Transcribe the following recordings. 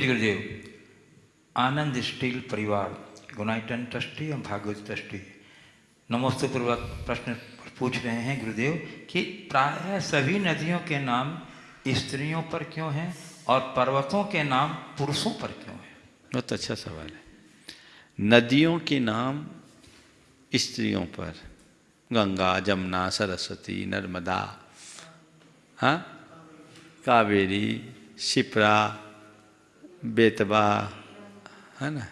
गुरुदेव आनंद steel परिवार गुनाइटन trustee एवं Bhagavat trustee. नमस्ते पूर्वक प्रश्न पूछ रहे हैं गुरुदेव कि प्रायः सभी नदियों के नाम स्त्रियों पर क्यों हैं और पर्वतों के नाम पुरुषों पर क्यों हैं? बहुत अच्छा सवाल है। नदियों के नाम स्त्रियों पर। गंगा, जमुना, सरस्वती, नर्मदा हाँ? कावेरी शिप्रा बेतबा है ना?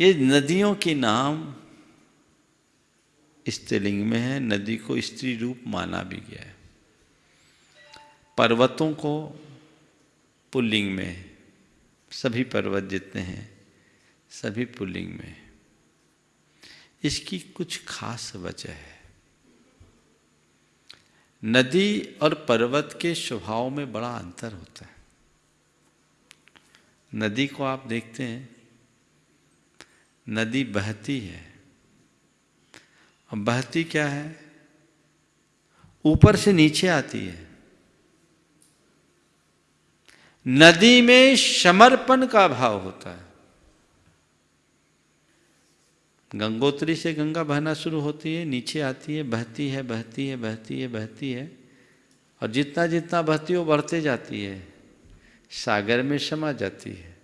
ये नदियों के नाम स्त्रीलिंग में है, नदी को स्त्री रूप माना भी गया है। पर्वतों को पुल्लिंग में, सभी पर्वत जितने हैं, सभी पुल्लिंग में। इसकी कुछ खास वजह है। नदी और पर्वत के स्वभाव में बड़ा अंतर होता है। नदी को आप देखते हैं, नदी बहती है। और बहती क्या है? ऊपर से नीचे आती है। नदी में समर्पण का भाव होता है। गंगोत्री से गंगा बहना शुरू होती है, नीचे आती है, बहती है बहती है बहती है बहती है, और जितना जितना बहती है बढ़ते जाती है। सागर में समा जाती है।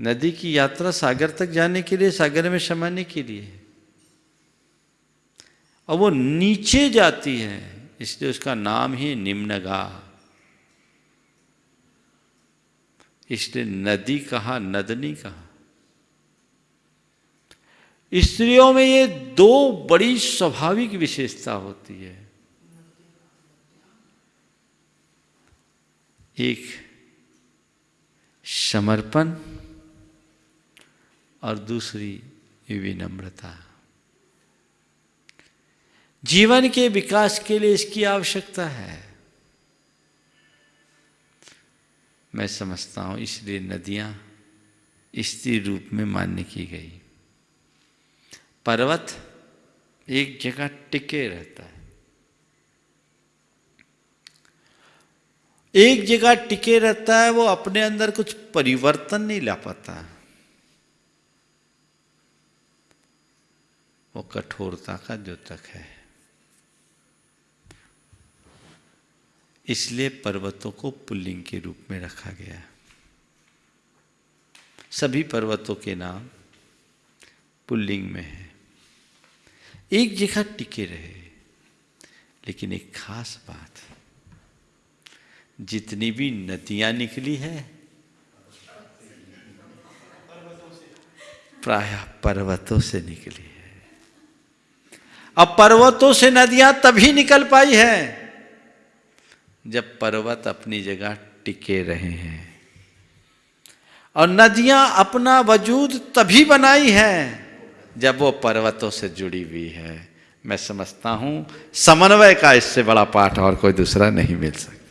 नदी की यात्रा सागर तक जाने के लिए, सागर में समाने के लिए और वो नीचे जाती है, इसलिए उसका नाम ही निम्नगा। इसलिए नदी कहा, नदनी कहा। स्त्रियों में ये दो बड़ी स्वाभाविक विशेषता होती है। एक समर्पण और दूसरी विनम्रता। जीवन के विकास के लिए इसकी आवश्यकता है। मैं समझता हूँ, इसलिए नदियाँ स्त्री रूप में मान्य की गई। पर्वत एक जगह टिके रहता है। एक जगह टिके रहता है, वो अपने अंदर कुछ परिवर्तन नहीं ला पाता। वो कठोरता का जो तक है। इसलिए पर्वतों को पुल्लिंग के रूप में रखा गया। सभी पर्वतों के नाम पुल्लिंग में है। एक जगह टिके रहे, लेकिन एक खास बात जितनी भी नदियाँ निकली है, प्राय पर्वतों से निकली है। अब पर्वतों से नदियाँ तभी निकल पाई है, जब पर्वत अपनी जगह टिके रहे हैं। और नदियाँ अपना वजूद तभी बनाई है, जब वो पर्वतों से जुड़ी हुई है। मैं समझता हूँ, समन्वय का इससे बड़ा पाठ और कोई दूसरा नहीं मिल सकता।